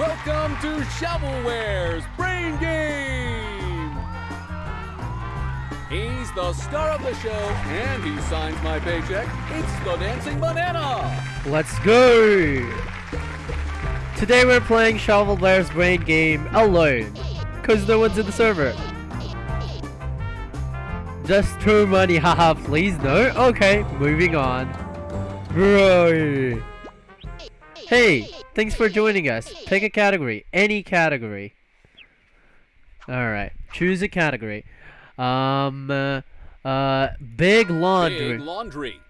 Welcome to Shovelware's Brain Game! He's the star of the show, and he signs my paycheck. It's the Dancing Banana! Let's go! Today we're playing Shovelware's Brain Game alone. Cause no one's in the server. Just throw money, haha, please no? Okay, moving on. Bro. Hey, thanks for joining us. Pick a category, any category. Alright, choose a category. Um, uh, uh, big laundry. Big laundry.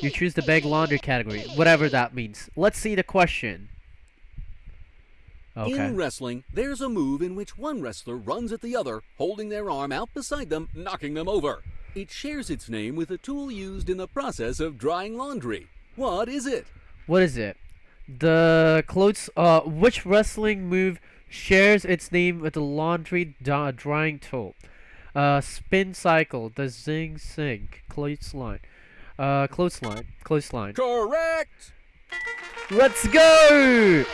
You choose the big laundry category, whatever that means. Let's see the question. Okay. In wrestling, there's a move in which one wrestler runs at the other, holding their arm out beside them, knocking them over. It shares its name with a tool used in the process of drying laundry. What is it? What is it? The clothes. Uh, which wrestling move shares its name with the laundry da- drying tool? Uh, spin cycle, the zing sink, clothesline, uh, clothesline, clothesline. Correct! Let's go!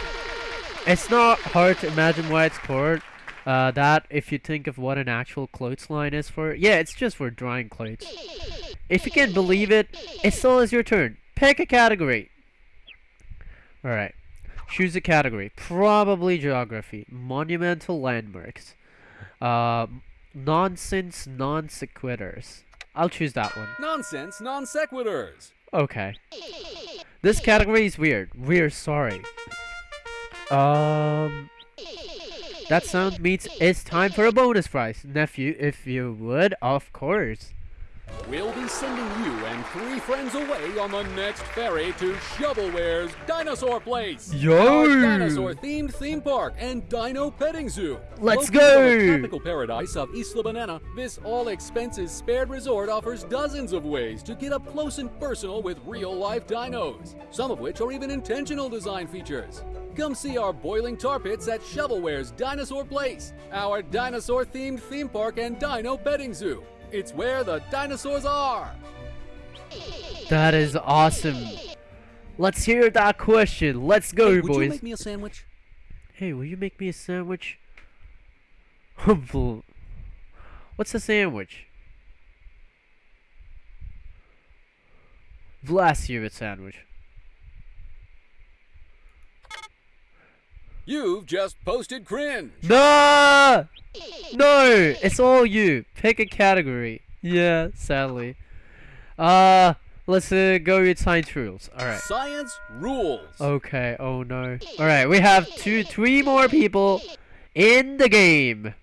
It's not hard to imagine why it's called uh, that if you think of what an actual clothesline is for. Yeah, it's just for drying clothes. If you can't believe it, it still is your turn. Pick a category. Alright. Choose a category. Probably geography. Monumental landmarks. Uh, nonsense non sequiturs. I'll choose that one. Nonsense non sequiturs. Okay. This category is weird. We're sorry. Um. That sound means it's time for a bonus prize. Nephew, if you would, of course. We'll be sending you and three friends away on the next ferry to Shovelware's Dinosaur Place. Yo! Our dinosaur-themed theme park and dino petting zoo. Let's Located go! the tropical paradise of Isla Banana, this all-expenses-spared resort offers dozens of ways to get up close and personal with real-life dinos, some of which are even intentional design features. Come see our boiling tar pits at Shovelware's Dinosaur Place, our dinosaur-themed theme park and dino petting zoo. It's where the dinosaurs are. That is awesome. Let's hear that question. Let's go, Hey, would boys. you make me a sandwich? Hey, will you make me a sandwich? Humble. What's a sandwich? Bless you, a sandwich. You've just posted cringe. No! No! It's all you. Pick a category. Yeah, sadly. Uh, let's uh, go with science rules. Alright. Science rules. Okay, oh no. Alright, we have two, three more people in the game.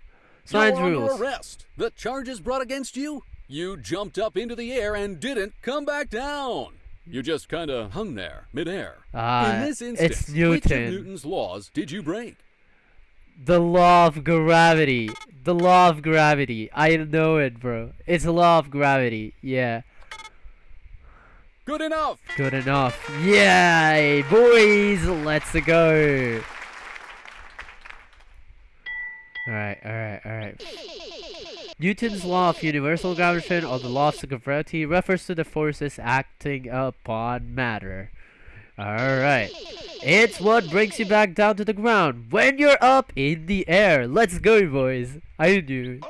Science You're under rules. arrest. The charges brought against you? You jumped up into the air and didn't come back down. You just kind of hung there, midair. Ah, In this it's instance, which of Newton's laws did you break? The law of gravity. The law of gravity. I know it, bro. It's the law of gravity. Yeah. Good enough. Good enough. Yay, boys. Let's go. Alright, alright, alright. Newton's law of universal gravitation or the law of gravity refers to the forces acting upon matter. Alright. It's what brings you back down to the ground when you're up in the air. Let's go, boys. I do.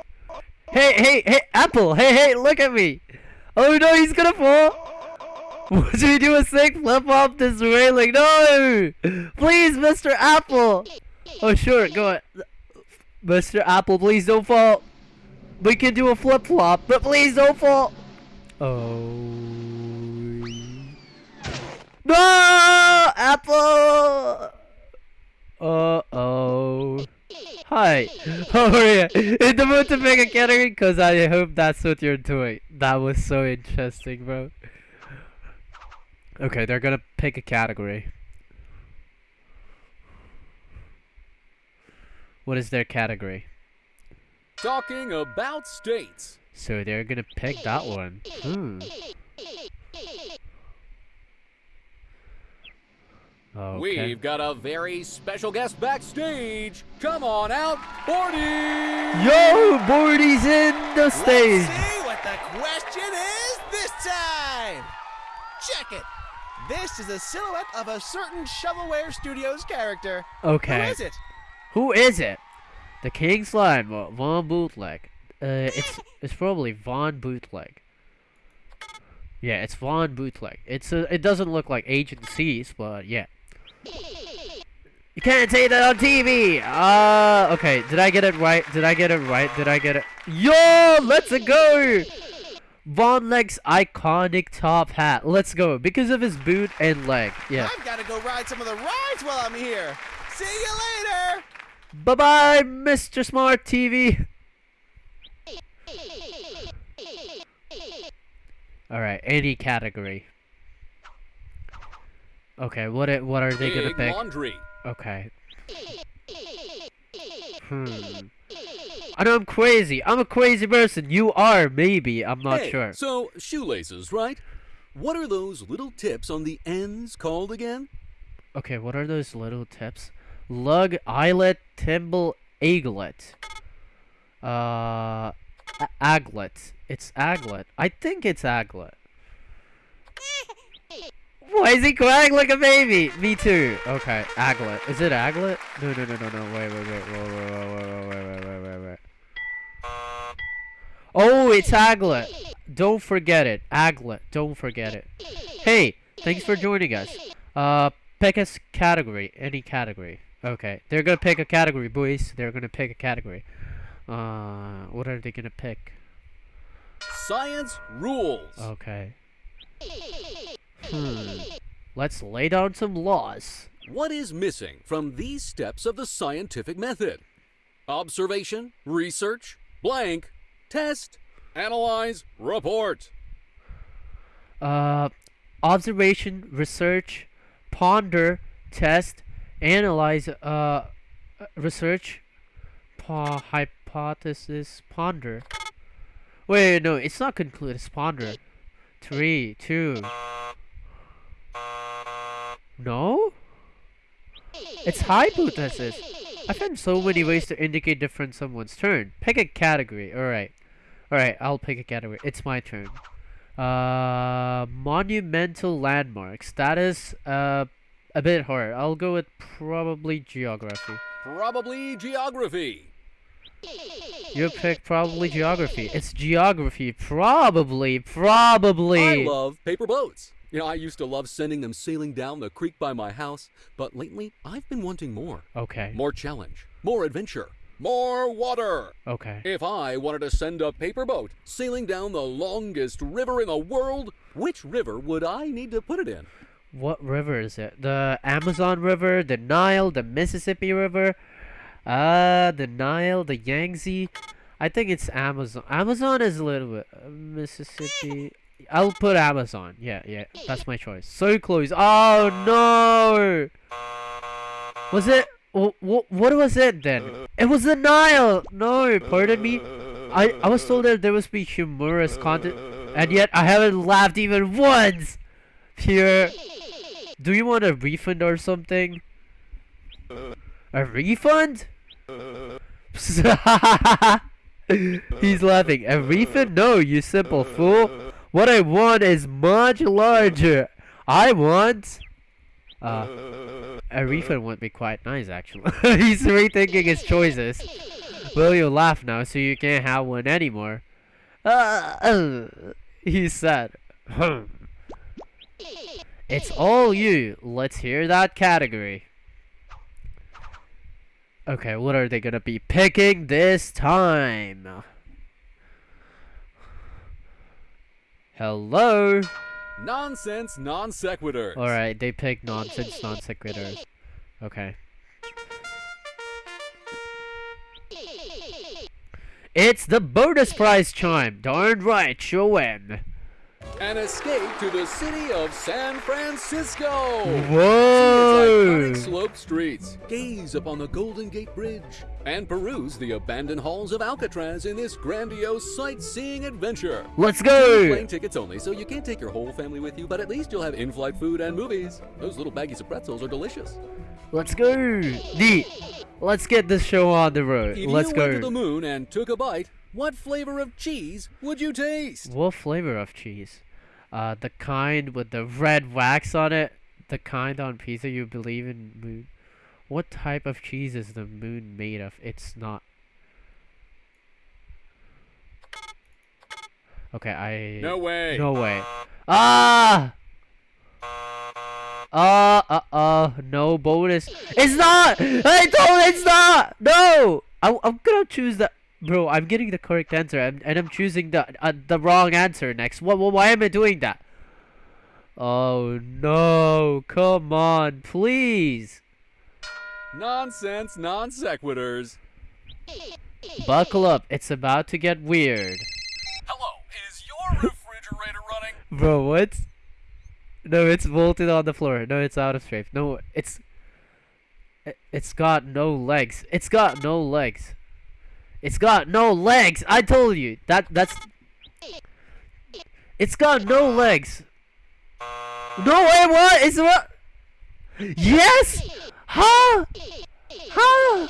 Hey, hey, hey, Apple. Hey, hey, look at me. Oh no, he's gonna fall. Would we do a sick flip off this railing? No! Please, Mr. Apple! Oh, sure, go on. Mr. Apple, please don't fall. We can do a flip flop, but please don't fall. Oh. No! Apple! Uh oh. Hi. How are you? In the mood to pick a category? Because I hope that's what you're doing. That was so interesting, bro. Okay, they're gonna pick a category. What is their category? Talking about states. So they're gonna pick that one. Hmm. Okay. We've got a very special guest backstage. Come on out, Bordy! Yo, Bordy's in the stage. Let's see what the question is this time. Check it. This is a silhouette of a certain Shovelware Studios character. Okay. Who is it? Who is it? The King Slime, uh, Von Bootleg. Uh, it's it's probably Von Bootleg. Yeah, it's Von Bootleg. It's a, it doesn't look like Agent C's, but yeah. You can't say that on TV. Uh, okay. Did I get it right? Did I get it right? Did I get it? Yo, let's go. Von Leg's iconic top hat. Let's go because of his boot and leg. Yeah. I've got to go ride some of the rides while I'm here. See you later. Bye bye, Mr. Smart TV. Alright, any category. Okay, what it, what are they gonna Big pick? laundry. Okay. Hmm. I know I'm crazy. I'm a crazy person. You are, maybe. I'm not Hey, sure. So, shoelaces, right? What are those little tips on the ends called again? Okay, what are those little tips? Lug, eyelet, timble, aglet. Uh, aglet. It's aglet. I think it's aglet. Why is he crying like a baby? Me too. Okay, aglet. Is it aglet? No, no, no, no, no. Wait, wait, wait, wait, wait, wait, wait, wait, wait, wait, wait. Oh, it's aglet. Don't forget it. Aglet. Don't forget it. Hey, thanks for joining us. Uh, pick a category. Any category. Okay. They're gonna pick a category, boys. They're gonna pick a category. Uh, what are they gonna pick? Science rules. Okay. Hmm. Let's lay down some laws. What is missing from these steps of the scientific method? Observation, research, blank, test, analyze, report. Uh, observation, research, ponder, test, analyze, uh, research, pa hypothesis, ponder. Wait, no, it's not conclude, it's ponder. Three, two. No? It's hypothesis. I found so many ways to indicate different someone's turn. Pick a category. Alright. Alright, I'll pick a category. It's my turn. Uh, monumental landmarks. That is uh, a bit hard. I'll go with probably geography. Probably geography. You pick probably geography. It's geography. Probably. Probably. I love paper boats. You know, I used to love sending them sailing down the creek by my house, but lately I've been wanting more. okay. More challenge, more adventure, more water. Okay. If I wanted to send a paper boat sailing down the longest river in the world, which river would I need to put it in? What river is it? The Amazon River, the Nile, the Mississippi River, uh, the Nile, the Yangtze. I think it's Amazon. Amazon is a little bit uh, Mississippi. I'll put Amazon. Yeah, yeah, that's my choice. So close. Oh no! Was it? What? What was it then? It was the Nile. No, pardon me. I I was told that there must be humorous content, and yet I haven't laughed even once. Pure. Do you want a refund or something? A refund? He's laughing. A refund? No, you simple fool. What I want is much larger. I want. Uh, a refund would be quite nice, actually. He's rethinking his choices. Will you laugh now so you can't have one anymore? Uh, uh, he said. It's all you. Let's hear that category. Okay, what are they gonna be picking this time? Hello? Nonsense non sequitur. Alright, they picked nonsense non sequiturs. Okay. It's the bonus prize chime! Darn right, show him! An escape to the city of San Francisco. Whoa! See its iconic sloped streets. Gaze upon the Golden Gate Bridge and peruse the abandoned halls of Alcatraz in this grandiose sightseeing adventure. Let's go! Plane tickets only, so you can't take your whole family with you, but at least you'll have in-flight food and movies. Those little baggies of pretzels are delicious. Let's go! Neat! Let's get this show on the road. If Let's you go. went to the moon and took a bite, what flavor of cheese would you taste? What flavor of cheese? Uh, the kind with the red wax on it. The kind on pizza you believe in moon. What type of cheese is the moon made of? It's not. Okay, I. No way. No way. Ah! Uh, uh, uh, no bonus. It's not! I told it's not! No! I, I'm gonna choose the. Bro, I'm getting the correct answer and, and I'm choosing the uh, the wrong answer next. What, what? Why am I doing that? Oh no! Come on, please! Nonsense, non sequiturs. Buckle up, it's about to get weird. Hello, is your refrigerator running? Bro, what? No, it's bolted on the floor. No, it's out of strafe. No, it's... It's got no legs. It's got no legs. It's got no legs! I told you! That, that's... It's got no legs! No, way, what? It's what? Yes! Huh? Huh?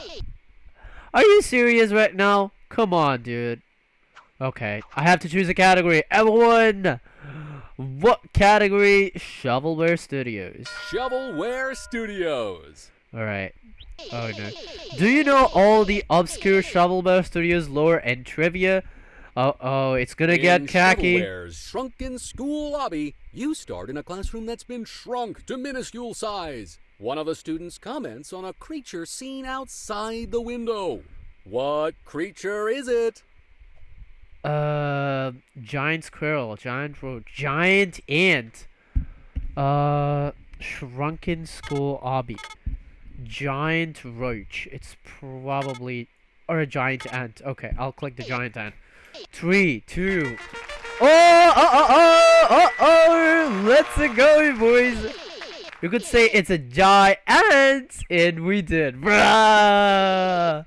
Are you serious right now? Come on, dude. Okay, I have to choose a category. Everyone! What category? Shovelware Studios. Shovelware Studios. Alright. Oh no. Do you know all the obscure Shovelware Studios lore and trivia? Oh, oh, it's gonna get in khaki. Shovelware's shrunken school obby, you start in a classroom that's been shrunk to minuscule size. One of the students comments on a creature seen outside the window. What creature is it? Uh, giant squirrel, giant roach, giant ant. Uh, shrunken school obby. Giant roach. It's probably or a giant ant. Okay, I'll click the giant ant. Three, two. Oh, oh, oh, oh, oh, oh! Let's go, boys. You could say it's a giant, and we did. I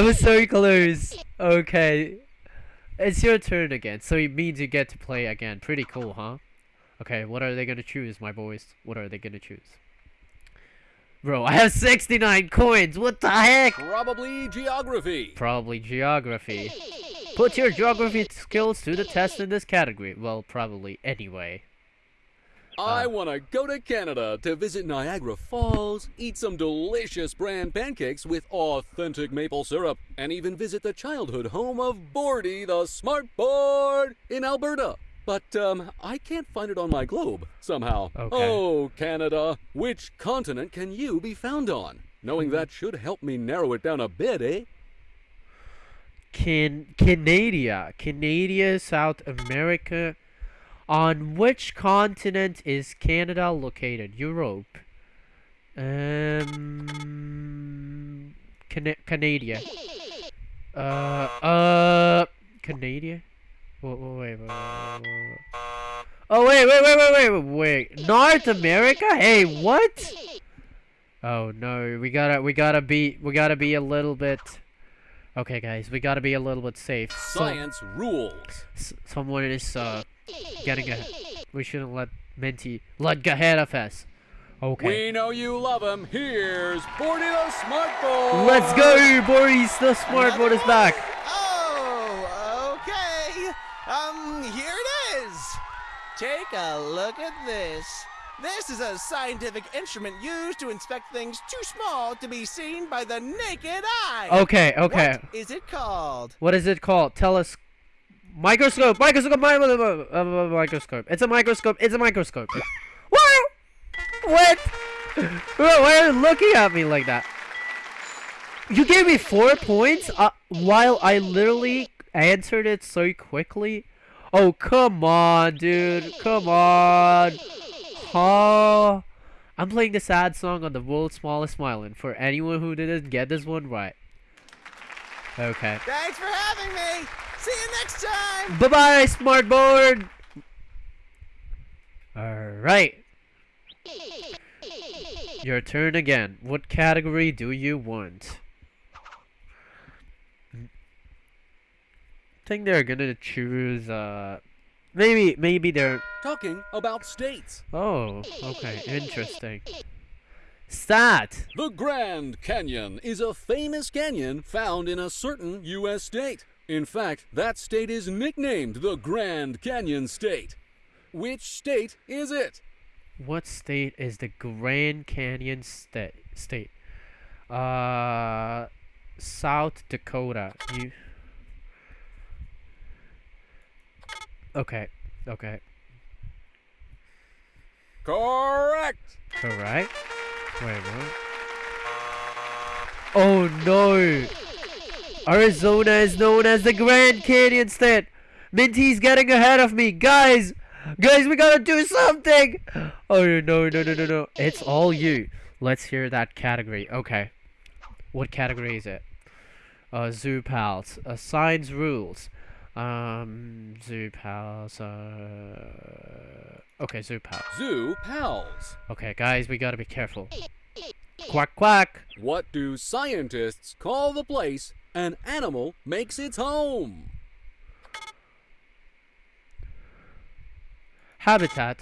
was so close. Okay. It's your turn again, so it means you get to play again. Pretty cool, huh? Okay, what are they gonna choose, my boys? What are they gonna choose? Bro, I have 69 coins! What the heck? Probably geography. Probably geography. Put your geography skills to the test in this category. Well, probably anyway. I Uh. want to go to Canada to visit Niagara Falls, eat some delicious bran pancakes with authentic maple syrup, and even visit the childhood home of Bordy the Smart Board in Alberta. But um, I can't find it on my globe somehow. Okay. Oh, Canada, which continent can you be found on? Knowing that should help me narrow it down a bit, eh? Can Canada, Canada, South America. On which continent is Canada located? Europe. Um, Cana Canada. Uh, uh, Canada. Wait, wait, wait, wait, wait, wait. Oh wait, wait, wait, wait, wait, wait. North America? Hey, what? Oh no, we gotta, we gotta be, we gotta be a little bit. Okay, guys, we gotta be a little bit safe. So- Science rules. s- someone is uh getting a. We shouldn't let Minty let get ahead of us. Okay. We know you love him. Here's Bordy the Smart Smartboard. Let's go, boys! The Smart smartboard is back. Oh, okay. Um, here it is. Take a look at this. This is a scientific instrument used to inspect things too small to be seen by the naked eye. Okay, okay. What is it called? What is it called? Tell us. Microscope. Microscope. mi- mi- mi- Microscope. It's a microscope. It's a microscope. what? What? Why are you looking at me like that? You gave me four points uh, while I literally answered it so quickly. Oh, come on, dude. Come on. Huh? I'm playing the sad song on the world's smallest island for anyone who didn't get this one right. Okay. Thanks for having me. See you next time. Bye bye, smartboard! Alright. Your turn again. What category do you want? Think they're gonna choose, uh... Maybe, maybe they're... Talking about states. Oh, okay, interesting. Stat! The Grand Canyon is a famous canyon found in a certain U.S. state. In fact, that state is nicknamed the Grand Canyon State. Which state is it? What state is the Grand Canyon sta- state? Uh, South Dakota. You. Okay. Okay. Correct. Correct. Wait, what? Oh no! Arizona is known as the Grand Canyon State. Minty's getting ahead of me, guys. Guys, we gotta do something. Oh no, no, no, no, no! It's all you. Let's hear that category. Okay. What category is it? Uh, Zoo Pals. Uh, Signs Rules. Um, Zoo Pals. Uh. Okay, Zoo Pals. Zoo pals. Okay, guys, we gotta be careful. Quack quack. What do scientists call the place an animal makes its home? Habitat.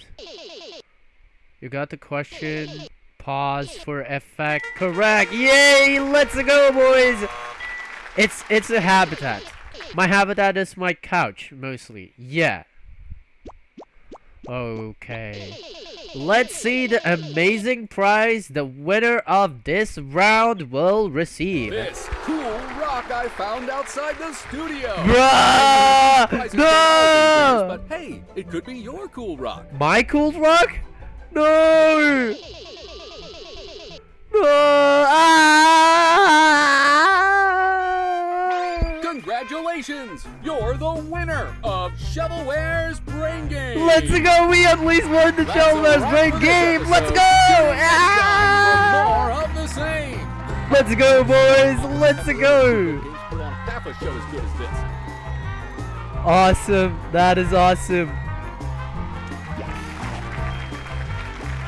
You got the question. Pause for effect. Correct. Yay! Let's go, boys. It's it's a habitat. My habitat is my couch mostly. Yeah. Okay. Let's see the amazing prize the winner of this round will receive. This cool rock I found outside the studio. Bruh! Prizes for thousands No! But hey, it could be your cool rock. My cool rock? No! No! Ah! Congratulations! You're the winner of Shovelware's Brain Game. Let's go! We at least won the That's Shellman's Brain game! Let's go! Tune in next time for Ah! more of the same. Let's go, boys! Let's go! Games put on half a show as good as this. Awesome! That is awesome!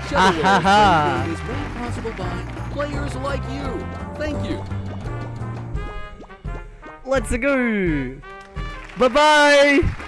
Shovelware's ha, ha. Brain Game is made possible by players like you. Thank you. Let's go! Bye bye!